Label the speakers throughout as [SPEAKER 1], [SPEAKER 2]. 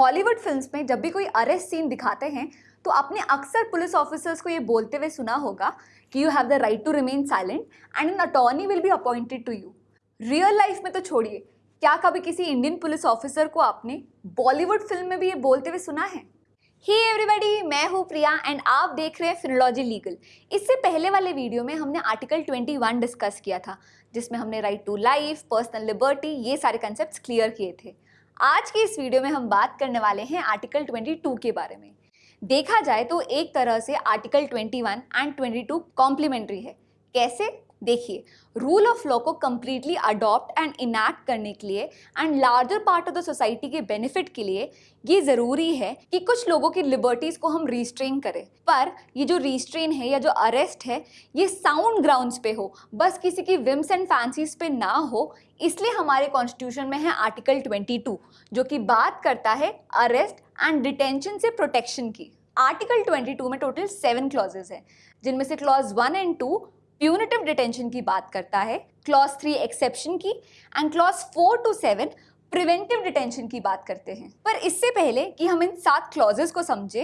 [SPEAKER 1] Hollywood films में जब भी कोई अरेस्ट सीन दिखाते हैं तो आपने अक्सर पुलिस ऑफिसर्स को ये बोलते हुए सुना होगा कि you have the right to remain silent and an attorney will be appointed to you real life में तो छोड़िए, क्या कभी किसी इंडियन पुलिस ऑफिसर को आपने बॉलीवुड फ़िल्म में भी ये बोलते हुए सुना है? हे hey एवरीबॉडी मैं हूँ प्रिया एंड आप देख रहे हैं फिनोलॉजी लीगल इससे पहले वाले वीडियो में हमने आर्टिकल 21 डिस्कस किया था, जिसमें हमने right to life personal liberty ये सारे कंसेप्ट क्लियर किए थे। आज की इस वीडियो में हम बात करने वाले हैं आर्टिकल 22 के बारे में। देखा जाए तो एक तरह से आर्टिकल 21 एंड 22 कॉम्प्लीमेंट्री है। कैसे? देखिए रूल ऑफ़ लॉ को कम्प्लीटली अडॉप्ट एंड इनैक्ट करने के लिए and larger part of the society के बेनिफिट के लिए ये ज़रूरी है कि कुछ लोगों की लिबर्टीज़ को हम रिस्ट्रेन करें। पर ये जो रिस्ट्रेन है या जो अरेस्ट है, ये साउंड ग्राउंड्स पे हो। बस किसी की विम्स एंड फैंसीज पे ना हो, इसलिए हमारे कॉन्स्टिट्यूशन में है आर्टिकल 22 जो कि बात करता है अरेस्ट एंड डिटेंशन से प्रोटेक्शन की। आर्टिकल 22 में टोटल सेवन क्लॉजेज हैं, जिनमें से clause one and two punitive detention की बात करता है क्लॉज थ्री एक्सेप्शन की and clause four to seven preventive detention की बात करते हैं। पर इससे पहले कि हम इन सात क्लॉजेस को समझे,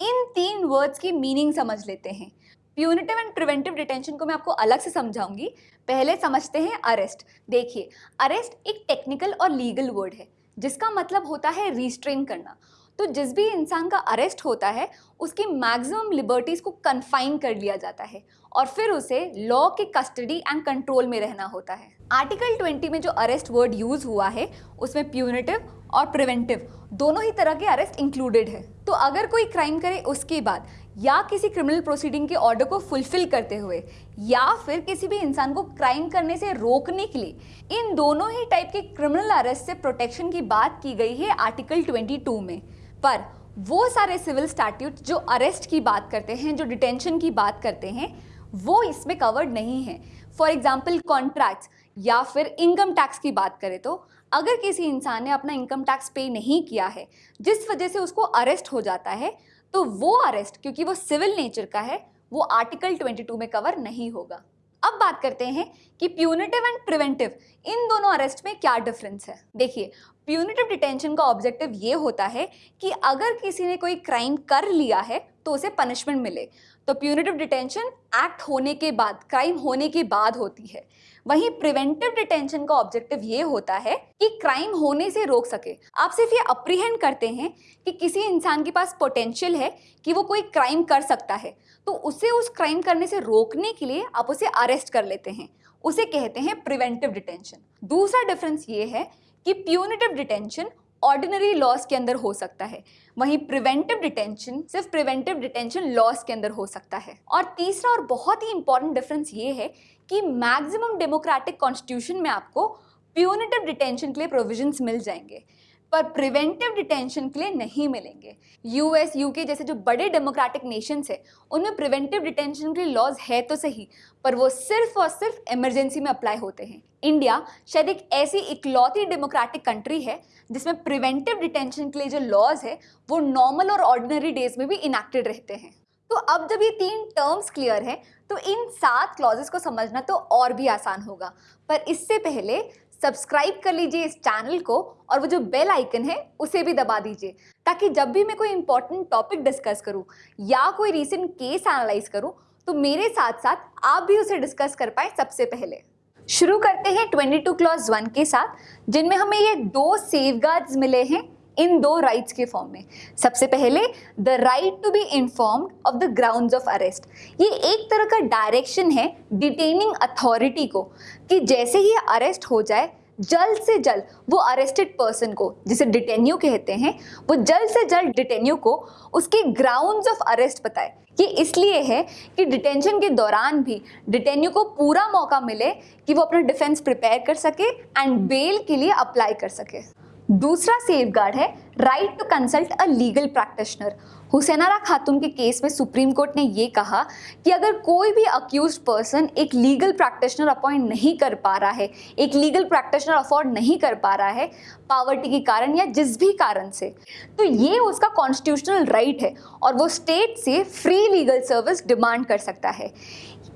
[SPEAKER 1] इन तीन वर्ड्स की मीनिंग समझ लेते हैं। प्यूनिटिव एंड प्रिवेंटिव डिटेंशन को मैं आपको अलग से समझाऊँगी। पहले समझते हैं अरेस्ट देखिए अरेस्ट एक टेक्निकल और लीगल वर्ड है, जिसका मतलब होता है रिस्ट्रेन करना। तो जिस भी इंसान का अरेस्ट होता है, उसकी मैक्सिमम लिबर्टीज़ को कन्फाइन कर लिया जाता है और फिर उसे लॉ के कस्टडी एंड कंट्रोल में रहना होता है। आर्टिकल 20 में जो अरेस्ट वर्ड यूज़ हुआ है, उसमें प्यूनिटिव और प्रिवेंटिव दोनों ही तरह के अरेस्ट इंक्लूडेड है। तो अगर कोई क्राइम करे उसके बाद, या किसी क्रिमिनल प्रोसीडिंग के ऑर्डर को फुलफिल करते हुए, या फिर किसी भी इंसान को क्राइम करने से रोकने के लिए, इन दोनों ही टाइप के क्रिमिनल अरेस्ट से प्रोटेक्शन की बात की गई है आर्टिकल 22 में। पर वो सारे सिविल स्टैट्यूट जो अरेस्ट की बात करते हैं, जो डिटेंशन की बात करते हैं, वो इसमें कवर्ड नहीं है। फॉर एग्ज़ाम्पल कॉन्ट्रैक्ट्स या फिर इनकम टैक्स की बात करें तो अगर किसी इंसान ने अपना इनकम टैक्स पे नहीं किया है, जिस वजह से उसको अरेस्ट हो जाता है तो वो अरेस्ट क्योंकि वो सिविल नेचर का है, वो आर्टिकल 22 में कवर नहीं होगा। अब बात करते हैं कि प्यूनिटिव एंड प्रिवेंटिव इन दोनों अरेस्ट में क्या डिफरेंस है? देखिए प्यूनिटिव डिटेंशन का ऑब्जेक्टिव ये होता है कि अगर किसी ने कोई क्राइम कर लिया है तो उसे पनिशमेंट मिले। तो प्यूनिटिव डिटेंशन एक्ट होने के बाद क्राइम होने के बाद होती है। वहीं प्रिवेंटिव डिटेंशन का ऑब्जेक्टिव ये होता है कि क्राइम होने से रोक सके। आप सिर्फ़ ये अप्रीहेंड करते हैं कि किसी इंसान के पास पोटेंशियल है कि वो कोई क्राइम कर सकता है तो उसे उस क्राइम करने से रोकने के लिए आप उसे अरेस्ट कर लेते हैं। उसे कहते हैं प्रिवेंटिव डिटेंशन दूसरा डिफरेंस ये है कि प्यूनिटिव डिटेंशन ऑर्डिनरी लॉस के अंदर हो सकता है। वहीं प्रिवेंटिव डिटेंशन सिर्फ़ प्रिवेंटिव डिटेंशन लॉस के अंदर हो सकता है। और तीसरा और बहुत ही इंपॉर्टेंट डिफरेंस ये है कि मैक्सिमम डेमोक्रेटिक कॉन्स्टिट्यूशन में आपको प्यूनिटिव डिटेंशन के लिए प्रोविजंस मिल जाएँगे। पर प्रिवेंटिव डिटेंशन के लिए नहीं मिलेंगे। यूएस यूके जैसे जो बड़े डेमोक्रेटिक नेशंस है, उनमें प्रिवेंटिव डिटेंशन के लिए लॉज है तो सही, पर वो सिर्फ़ और सिर्फ़ इमरजेंसी में अप्लाई होते हैं। इंडिया शायद एक ऐसी इकलौती डेमोक्रेटिक कंट्री है, जिसमें प्रिवेंटिव डिटेंशन के लिए जो लॉज है, वो नॉर्मल और ऑर्डिनरी डेज़ में भी इनैक्टेड रहते हैं। तो अब जब ये तीन टर्म्स क्लियर है तो इन सात क्लॉजेस को समझना तो और भी आसान होगा। पर इससे पहले सब्सक्राइब कर लीजिए इस चैनल को और वो जो बेल आइकन है, उसे भी दबा दीजिए, ताकि जब भी मैं कोई इंपॉर्टेंट टॉपिक डिस्कस करूँ या कोई रिसेंट केस एनालाइज करूँ तो मेरे साथ साथ आप भी उसे डिस्कस कर पाए सबसे पहले। शुरू करते हैं 22 क्लॉज वन के साथ, जिनमें हमें ये दो सेफ़ मिले हैं। इन दो राइट्स के फॉर्म में। सबसे पहले the right to be informed of the grounds of arrest ये एक तरह का डायरेक्शन है डिटेनिंग अथॉरिटी को, कि जैसे ही अरेस्ट हो जाए, जल्द से जल्द वो अरेस्टेड पर्सन को, जिसे डिटेन्यू कहते हैं, वो जल्द से जल्द डिटेन्यू को उसके ग्राउंड्स ऑफ़ अरेस्ट बताए। ये इसलिए है कि डिटेंशन के दौरान भी डिटेन्यू को पूरा मौका मिले कि वो अपना डिफेंस प्रिपेयर कर सके एंड बेल के लिए अप्लाई कर सके। दूसरा सेफगार्ड है right to consult a legal practitioner Hussainara Khatoon के केस में सुप्रीम कोर्ट ने ये कहा कि अगर कोई भी अक्यूज पर्सन एक लीगल प्रैक्टिशनर अपॉइंट नहीं कर पा रहा है, एक लीगल प्रैक्टिशनर अफोर्ड नहीं कर पा रहा है पावर्टी के कारण या जिस भी कारण से तो ये उसका कॉन्स्टिट्यूशनल राइट है और वो स्टेट से फ्री लीगल सर्विस डिमांड कर सकता है।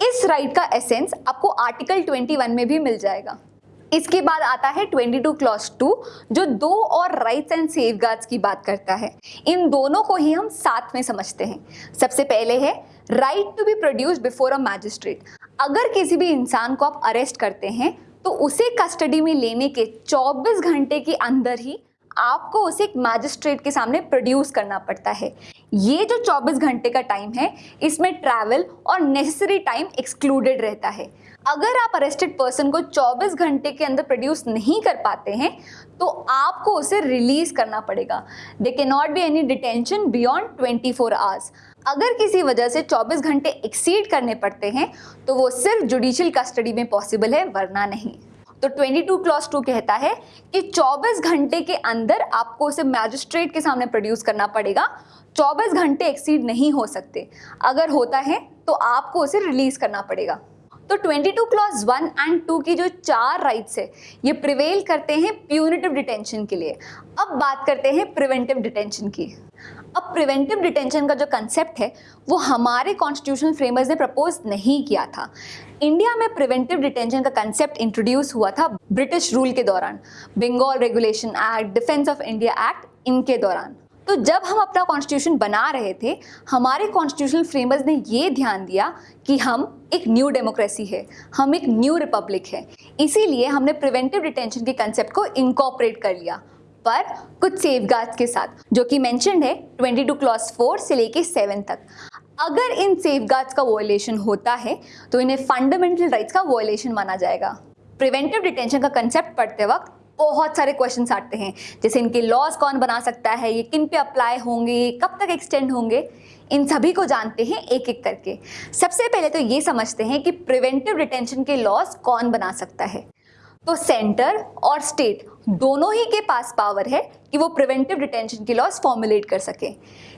[SPEAKER 1] इस राइट का एसेंस आपको आर्टिकल 21 में भी मिल जाएगा। इसके बाद आता है 22 क्लॉज 2 जो दो और राइट्स एंड सेफ़ की बात करता है। इन दोनों को ही हम साथ में समझते हैं। सबसे पहले है right to be produce before a magistrate अगर किसी भी इंसान को आप अरेस्ट करते हैं तो उसे कस्टडी में लेने के 24 घंटे के अंदर ही आपको उसे एक मैजिस्ट्रेट के सामने प्रोड्यूस करना पड़ता है। ये जो 24 घंटे का टाइम है, इसमें ट्रैवल और नेसेसरी टाइम एक्सक्लूडेड रहता है। अगर आप अरेस्टेड पर्सन को 24 घंटे के अंदर प्रोड्यूस नहीं कर पाते हैं तो आपको उसे रिलीज़ करना पड़ेगा। There can not be any detention beyond 24 four hours अगर किसी वजह से 24 घंटे एक्सीड करने पड़ते हैं तो वो सिर्फ़ जुडिशियल कस्टडी में पॉसिबल है, वरना नहीं। तो 22 क्लॉस टू कहता है कि 24 घंटे के अंदर आपको उसे मैजिस्ट्रेट के सामने प्रोड्यूस करना पड़ेगा। 24 घंटे एक्सीड नहीं हो सकते। अगर होता है तो आपको उसे रिलीज़ करना पड़ेगा। तो 22 क्लॉज वन एंड टू की जो चार राइट्स है, ये प्रिवेल करते हैं प्यूनिटिव डिटेंशन के लिए। अब बात करते हैं प्रिवेंटिव डिटेंशन की। अब प्रिवेंटिव डिटेंशन का जो कंसेप्ट है, वो हमारे कॉन्स्टिट्यूशनल फ्रेमर्स ने प्रपोज नहीं किया था। इंडिया में प्रिवेंटिव डिटेंशन का कंसेप्ट इंट्रोड्यूस हुआ था ब्रिटिश रूल के दौरान। Bengal regulation act defence of India act इनके दौरान। तो जब हम अपना कॉन्स्टिट्यूशन बना रहे थे, हमारे कॉन्स्टिट्यूशनल फ्रेमर्स ने ये ध्यान दिया कि हम एक न्यू डेमोक्रेसी है, हम एक न्यू रिपब्लिक है। इसीलिए हमने प्रिवेंटिव डिटेंशन के कंसेप्ट को इनकॉपरेट कर लिया, पर कुछ सेफ़ के साथ, जो कि मैंशनड है 22 क्लॉज 4 से लेके 7 तक। अगर इन सेफ़ का वॉयलेशन होता है तो इन्हें फंडामेंटल राइट्स का वॉयलेशन माना जाएगा। प्रिवेंटिव डिटेंशन का कंसेप्ट पढ़ते वक्त बहुत सारे क्वेश्चन आते हैं। जैसे इनके लॉज कौन बना सकता है, ये किन पे अप्लाई होंगे, कब तक एक्सटेंड होंगे, इन सभी को जानते हैं एक एक करके। सबसे पहले तो ये समझते हैं कि प्रिवेंटिव रिटेंशन के लॉज कौन बना सकता है। तो सेंटर और स्टेट दोनों ही के पास पावर है कि वो प्रिवेंटिव डिटेंशन की लॉस फॉर्मुलेट कर सके।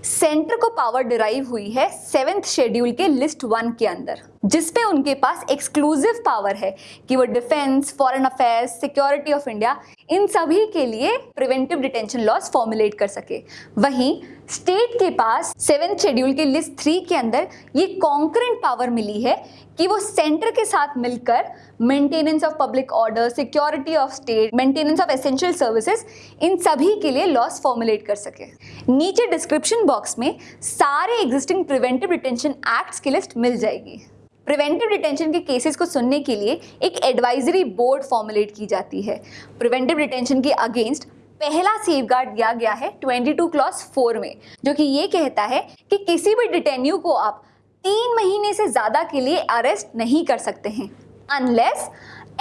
[SPEAKER 1] सेंटर को पावर डिराइव हुई है सेवेंथ शेड्यूल के लिस्ट वन के अंदर जिसपे उनके पास एक्सक्लूसिव पावर है कि वो defence foreign affairs security of India इन सभी के लिए प्रिवेंटिव डिटेंशन लॉस फॉर्मुलेट कर सके। वहीं स्टेट के पास सेवेंथ शेड्यूल के लिस्ट थ्री के अंदर ये कॉन्करेंट पावर मिली है कि वो सेंटर के साथ मिलकर maintenance of public order security of state maintenance of essential services इन सभी के लिए लॉस फॉर्मुलेट कर सके। नीचे डिस्क्रिप्शन बॉक्स में सारे एग्जिस्टिंग प्रिवेंटिव डिटेंशन एक्ट्स की लिस्ट मिल जाएगी। प्रिवेंटिव डिटेंशन के केसेस को सुनने के लिए एक एडवाइजरी बोर्ड फॉर्मुलेट की जाती है। प्रिवेंटिव डिटेंशन के अगेंस्ट पहला सेफ़ दिया गया है 22 क्लॉस 4 में, जो कि ये कहता है कि किसी भी डिटेन्यू को आप तीन महीने से ज़्यादा के लिए अरेस्ट नहीं कर सकते हैं अनलेस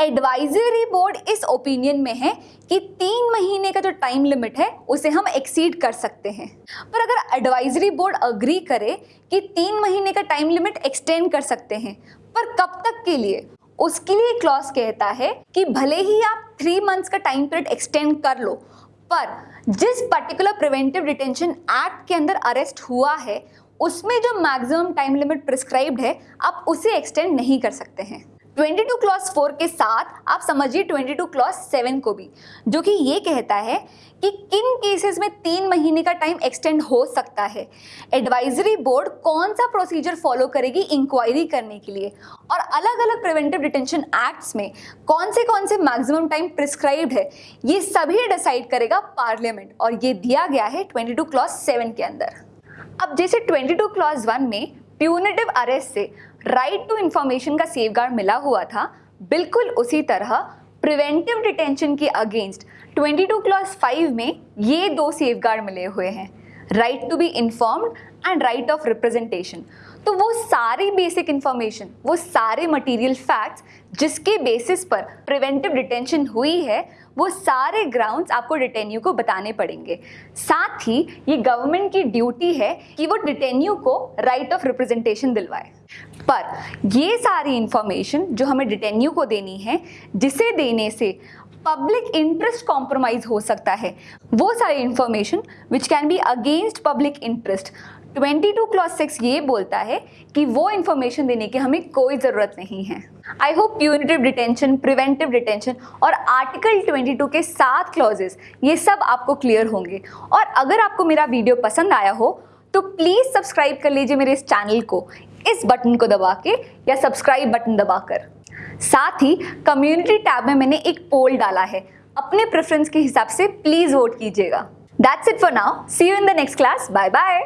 [SPEAKER 1] एडवाइजरी बोर्ड इस ओपिनियन में है कि तीन महीने का जो टाइम लिमिट है, उसे हम एक्सीड कर सकते हैं। पर अगर एडवाइजरी बोर्ड अग्री करे कि तीन महीने का टाइम लिमिट एक्सटेंड कर सकते हैं, पर कब तक के लिए? उसके लिए क्लॉज कहता है कि भले ही आप थ्री मंथ्स का टाइम पीरियड एक्सटेंड कर लो, पर जिस पर्टिकुलर प्रिवेंटिव डिटेंशन एक्ट के अंदर अरेस्ट हुआ है, उसमें जो मैक्सिमम टाइम लिमिट प्रिस्क्राइब्ड है, आप उसे एक्सटेंड नहीं कर सकते हैं। 22 क्लॉज 4 के साथ आप समझिए 22 क्लॉज 7 को भी, जो कि ये कहता है कि किन केसेस में तीन महीने का टाइम एक्सटेंड हो सकता है। एडवाइजरी बोर्ड कौन सा प्रोसीजर फॉलो करेगी इंक्वायरी करने के लिए? और अलग अलग प्रिवेंटिव डिटेंशन एक्ट्स में कौन से कौन से मैक्सिमम टाइम प्रिस्क्राइब्ड है, ये सभी डिसाइड करेगा पार्लियामेंट और ये दिया गया है 22 क्लॉज 7 के अंदर। अब जैसे 22 क्लॉज 1 में प्यूनेटिव अरेस्ट से राइट टू इंफॉर्मेशन का सेफ़ मिला हुआ था। बिल्कुल उसी तरह प्रिवेंटिव डिटेंशन के अगेंस्ट 22 क्लॉज 5 में ये दो सेफ़ मिले हुए हैं। Right to be informed and right of representation तो वो सारी बेसिक इन्फॉर्मेशन वो सारे मटेरियल फैक्ट्स जिसके बेसिस पर प्रिवेंटिव डिटेंशन हुई है, वो सारे ग्राउंड्स आपको डिटेन्यू को बताने पड़ेंगे। साथ ही ये गवर्नमेंट की ड्यूटी है कि वो डिटेन्यू को राइट ऑफ़ रिप्रेजेंटेशन दिलवाए। पर ये सारी इन्फॉर्मेशन जो हमें डिटेन्यू को देनी है, जिसे देने से पब्लिक इंटरेस्ट कॉम्प्रोमाइज हो सकता है, वो सारी information which can be against public interest 22 clause six ये बोलता है कि वो इन्फॉर्मेशन देने की हमें कोई ज़रूरत नहीं है। I hope punitive detention preventive detention और आर्टिकल 22 के सात क्लॉजेस ये सब आपको क्लियर होंगे। और अगर आपको मेरा वीडियो पसंद आया हो तो प्लीज़ सब्सक्राइब कर लीजिए मेरे इस चैनल को, इस बटन को दबा के या सब्सक्राइब बटन दबाकर साथ ही कम्युनिटी टैब में मैंने एक पोल डाला है, अपने प्रेफरेंस के हिसाब से प्लीज़ वोट कीजिएगा। That's it for now see you in the next class bye bye